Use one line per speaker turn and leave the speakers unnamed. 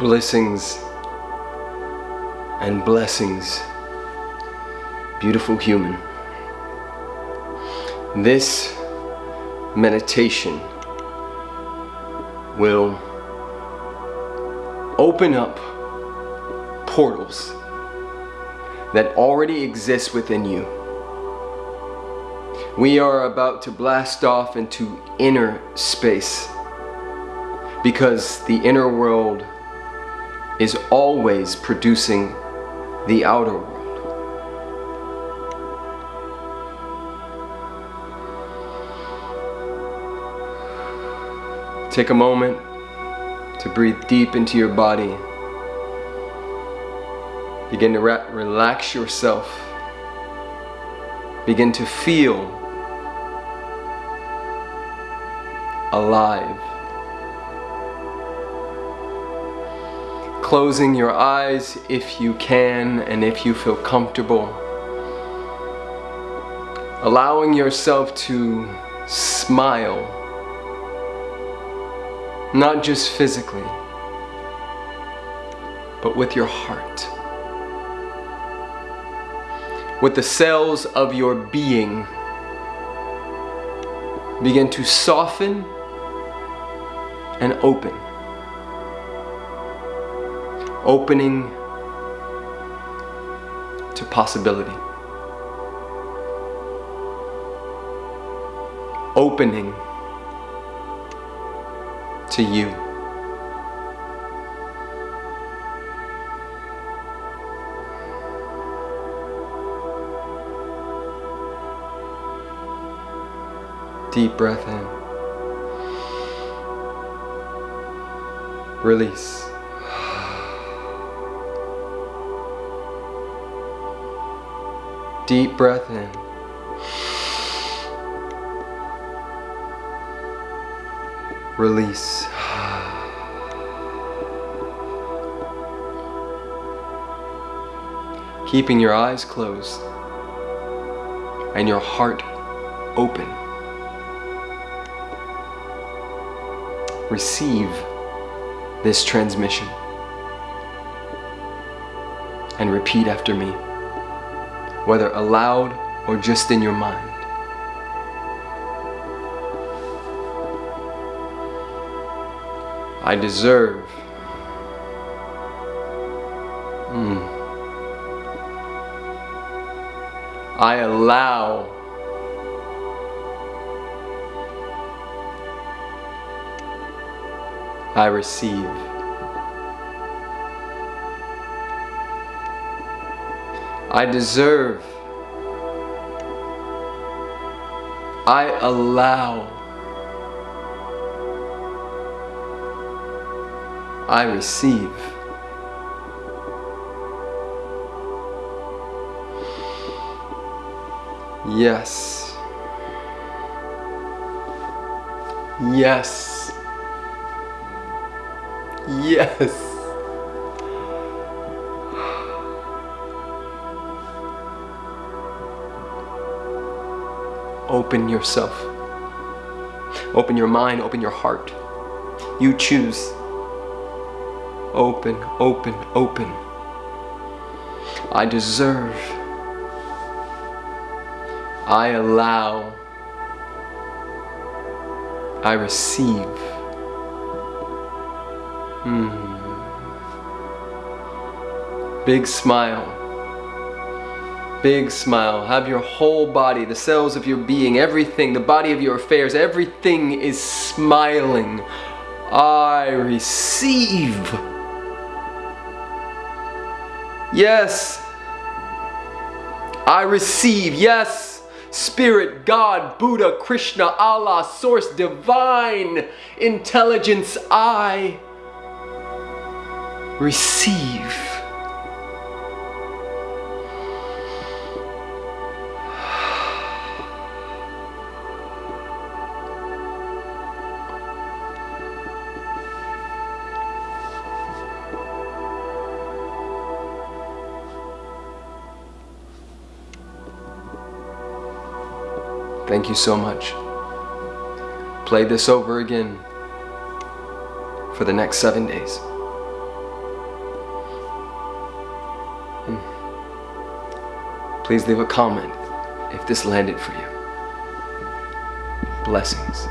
blessings and blessings, beautiful human. This meditation will open up portals that already exist within you. We are about to blast off into inner space because the inner world is always producing the outer world. Take a moment to breathe deep into your body. Begin to re relax yourself. Begin to feel alive. Closing your eyes if you can and if you feel comfortable. Allowing yourself to smile, not just physically, but with your heart. With the cells of your being begin to soften and open. Opening to possibility. Opening to you. Deep breath in. Release. Deep breath in. Release. Keeping your eyes closed and your heart open. Receive this transmission and repeat after me, whether aloud or just in your mind. I deserve. Mm. I allow. I receive. I deserve. I allow. I receive. Yes. Yes. Yes. Open yourself. Open your mind, open your heart. You choose. Open, open, open. I deserve. I allow. I receive. Hmm. Big smile. Big smile. Have your whole body, the cells of your being, everything, the body of your affairs, everything is smiling. I receive. Yes. I receive. Yes. Spirit, God, Buddha, Krishna, Allah, Source, Divine, Intelligence, I receive. Thank you so much. Play this over again for the next seven days. Hmm. Please leave a comment if this landed for you. Blessings.